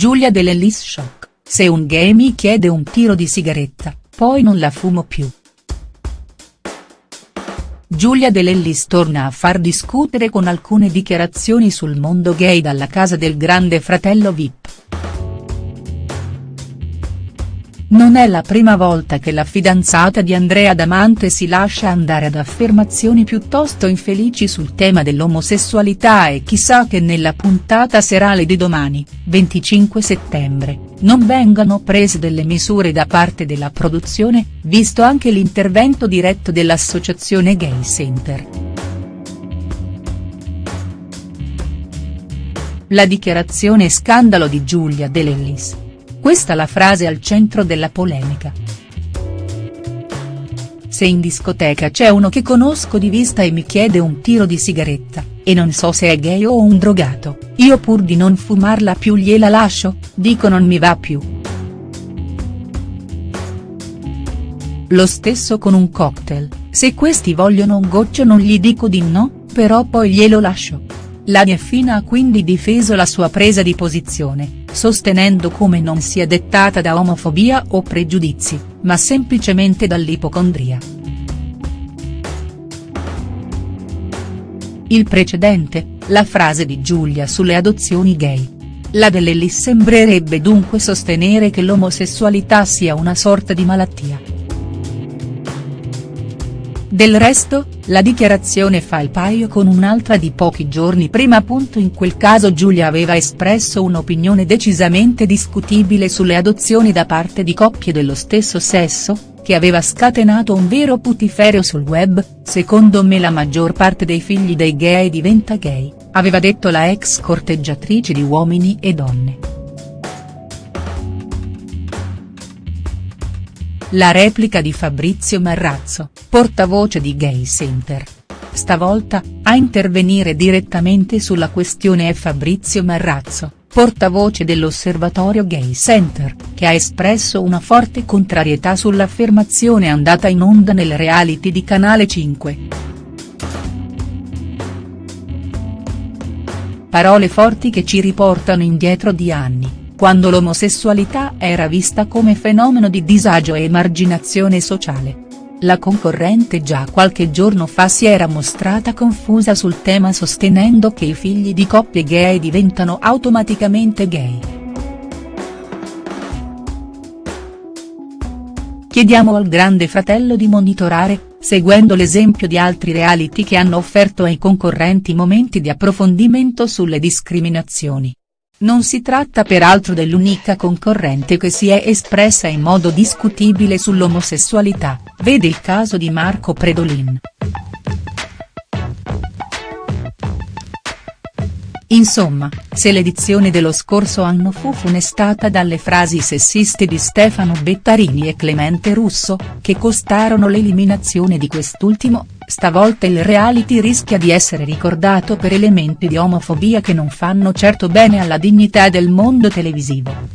Giulia Dell'Ellis shock, se un gay mi chiede un tiro di sigaretta, poi non la fumo più. Giulia Dell'Ellis torna a far discutere con alcune dichiarazioni sul mondo gay dalla casa del grande fratello Vip. Non è la prima volta che la fidanzata di Andrea Damante si lascia andare ad affermazioni piuttosto infelici sul tema dell'omosessualità e chissà che nella puntata serale di domani, 25 settembre, non vengano prese delle misure da parte della produzione, visto anche l'intervento diretto dell'associazione Gay Center. La dichiarazione scandalo di Giulia Dell'Ellis. Questa la frase al centro della polemica. Se in discoteca c'è uno che conosco di vista e mi chiede un tiro di sigaretta, e non so se è gay o un drogato, io pur di non fumarla più gliela lascio, dico non mi va più. Lo stesso con un cocktail, se questi vogliono un goccio non gli dico di no, però poi glielo lascio. La Nieffina ha quindi difeso la sua presa di posizione, sostenendo come non sia dettata da omofobia o pregiudizi, ma semplicemente dall'ipocondria. Il precedente, la frase di Giulia sulle adozioni gay. La dell'Ellis sembrerebbe dunque sostenere che l'omosessualità sia una sorta di malattia. Del resto, la dichiarazione fa il paio con un'altra di pochi giorni prima. In quel caso Giulia aveva espresso un'opinione decisamente discutibile sulle adozioni da parte di coppie dello stesso sesso, che aveva scatenato un vero putiferio sul web, secondo me la maggior parte dei figli dei gay diventa gay, aveva detto la ex corteggiatrice di Uomini e Donne. La replica di Fabrizio Marrazzo, portavoce di Gay Center. Stavolta, a intervenire direttamente sulla questione è Fabrizio Marrazzo, portavoce dell'Osservatorio Gay Center, che ha espresso una forte contrarietà sull'affermazione andata in onda nel reality di Canale 5. Parole forti che ci riportano indietro di anni quando l'omosessualità era vista come fenomeno di disagio e emarginazione sociale. La concorrente già qualche giorno fa si era mostrata confusa sul tema sostenendo che i figli di coppie gay diventano automaticamente gay. Chiediamo al grande fratello di monitorare, seguendo l'esempio di altri reality che hanno offerto ai concorrenti momenti di approfondimento sulle discriminazioni. Non si tratta peraltro dell'unica concorrente che si è espressa in modo discutibile sull'omosessualità, vede il caso di Marco Predolin. Insomma, se l'edizione dello scorso anno fu funestata dalle frasi sessiste di Stefano Bettarini e Clemente Russo, che costarono l'eliminazione di quest'ultimo, stavolta il reality rischia di essere ricordato per elementi di omofobia che non fanno certo bene alla dignità del mondo televisivo.